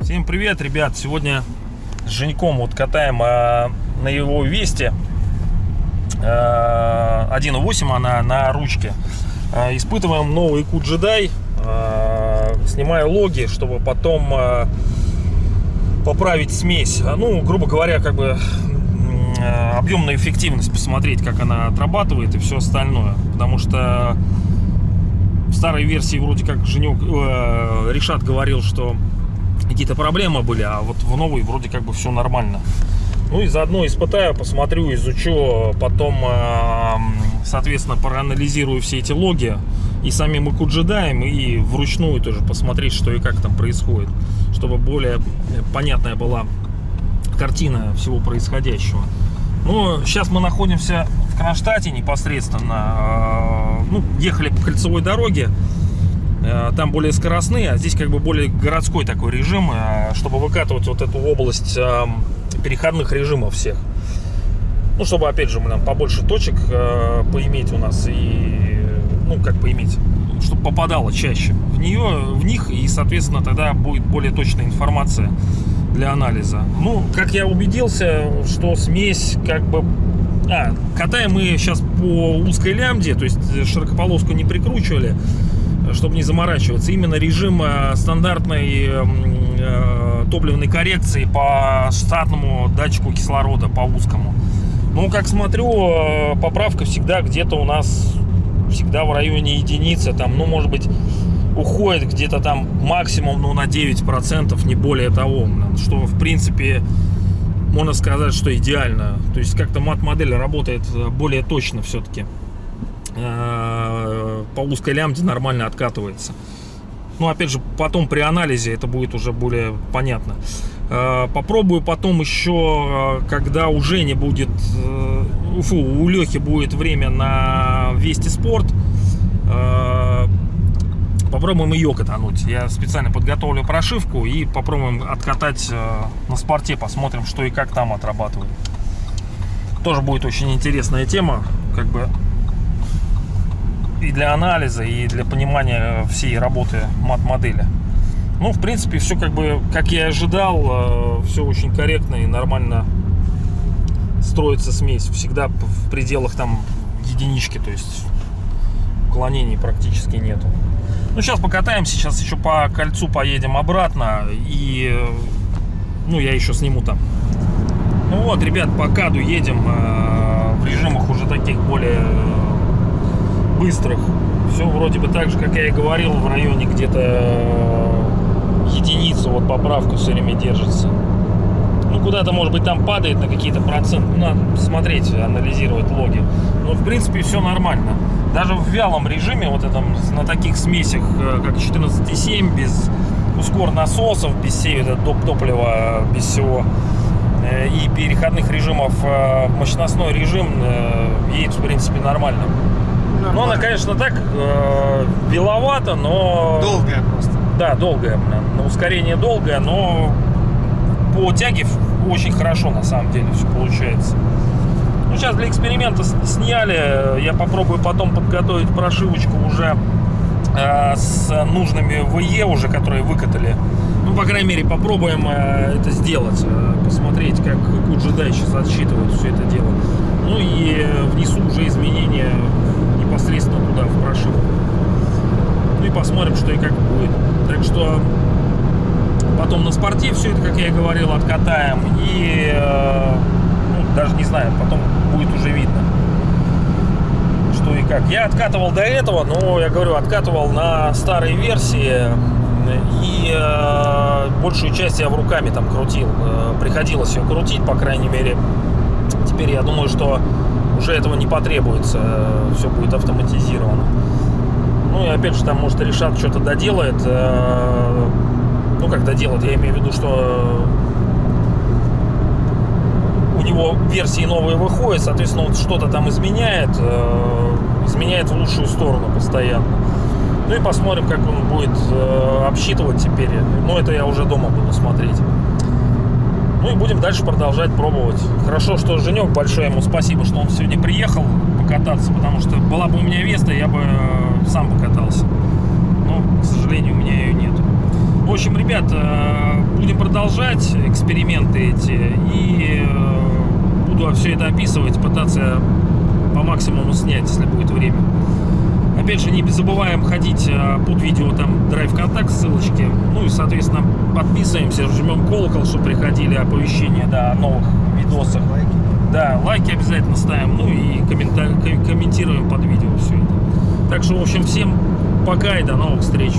Всем привет, ребят! Сегодня с Женьком вот катаем э, на его Весте э, 1.8, она на ручке. Э, испытываем новый q джедай, э, снимаю логи, чтобы потом э, поправить смесь. А, Ну, грубо говоря, как бы э, объемную эффективность посмотреть, как она отрабатывает и все остальное. Потому что в старой версии вроде как Женек, э, Решат говорил, что какие-то проблемы были, а вот в новой вроде как бы все нормально. Ну и заодно испытаю, посмотрю, изучу, потом, э, соответственно, проанализирую все эти логи и самим и джедаем, и вручную тоже посмотреть, что и как там происходит, чтобы более понятная была картина всего происходящего. Ну, сейчас мы находимся в Кронштадте непосредственно. э, Ну, ехали по кольцевой дороге. Э, Там более скоростные, а здесь как бы более городской такой режим, э, чтобы выкатывать вот эту область э, переходных режимов всех. Ну, чтобы, опять же, нам побольше точек поиметь у нас и, ну, как поиметь, чтобы попадало чаще в нее, в них, и, соответственно, тогда будет более точная информация для анализа. Ну, как я убедился, что смесь как бы... А, катаем мы сейчас по узкой лямде, то есть широкополоску не прикручивали, чтобы не заморачиваться. Именно режим э, стандартной м, э, топливной коррекции по штатному датчику кислорода, по узкому. Ну, как смотрю, э, поправка всегда где-то у нас, всегда в районе единицы, там, ну, может быть, уходит где-то там максимум, ну, на 9%, не более того, что, в принципе, можно сказать, что идеально. То есть, как-то мат-модель работает э, более точно все-таки. Э, По узкой лямде нормально откатывается. Ну, опять же, потом при анализе это будет уже более понятно. Э, Попробую потом еще, когда уже не будет, э, фу, у Лехи будет время на Вести Спорт, попробуем ее катануть. Я специально подготовлю прошивку и попробуем откатать э, на спорте, посмотрим, что и как там отрабатывает. Тоже будет очень интересная тема, как бы и для анализа, и для понимания всей работы мат-модели. Ну, в принципе, все как бы, как я и ожидал, все очень корректно и нормально строится смесь. Всегда в пределах там единички, то есть уклонений практически нету. Ну, сейчас покатаемся, сейчас еще по кольцу поедем обратно, и, ну, я еще сниму там. Ну вот, ребят, по каду едем э, в режимах уже таких более э, быстрых. Все вроде бы так же, как я и говорил, в районе где-то э, единицы, вот поправка все время держится. Ну, куда-то, может быть, там падает на какие-то проценты. Ну, надо смотреть, анализировать логи. Но, в принципе, все нормально. Даже в вялом режиме, вот этом, на таких смесях, э, как 14,7, без ускор насосов, без всей вот топ топлива, без всего, э, и переходных режимов, э, мощностной режим едет, в принципе, нормально. Ну, она, конечно, так, э, беловато, но... Долгая просто. Да, долгая. На ускорение долгое, но по тяге очень хорошо на самом деле все получается. Ну, сейчас для эксперимента сняли. Я попробую потом подготовить прошивочку уже э, с нужными ВЕ уже, которые выкатали. Ну, по крайней мере, попробуем э, это сделать. э, посмотреть, как Куджидай сейчас отсчитывает все это дело. Ну и э, внесу уже изменения непосредственно туда, в прошивку. Ну и посмотрим, что и как будет. Так что потом на спорте все это, как я и говорил, откатаем. И э, даже не знаю, потом будет уже видно, что и как. Я откатывал до этого, но я говорю, откатывал на старой версии. И э, большую часть я в руками там крутил. Э, приходилось ее крутить, по крайней мере. Теперь я думаю, что уже этого не потребуется. Все будет автоматизировано. Ну и опять же, там, может, решат что-то доделает. э, Ну, как доделает, я имею в виду, что у него версии новые выходят, соответственно, вот что-то там изменяет, э, изменяет в лучшую сторону постоянно. Ну и посмотрим, как он будет э, обсчитывать теперь. Ну, это я уже дома буду смотреть. Ну и будем дальше продолжать пробовать. Хорошо, что Женек, большое ему спасибо, что он сегодня приехал покататься, потому что была бы у меня Веста, я бы э, сам покатался. Но, к сожалению, у меня ее нет. В общем, ребят, э, будем продолжать эксперименты эти и э, буду все это описывать, пытаться по максимуму снять, если будет время. Опять же, не забываем ходить э, под видео, там, драйв контакт, ссылочки. Ну и, соответственно, подписываемся, жмем колокол, чтобы приходили оповещения да, о новых видосах. Лайки. Да, лайки обязательно ставим, ну и комментируем под видео все это. Так что, в общем, всем пока и до новых встреч.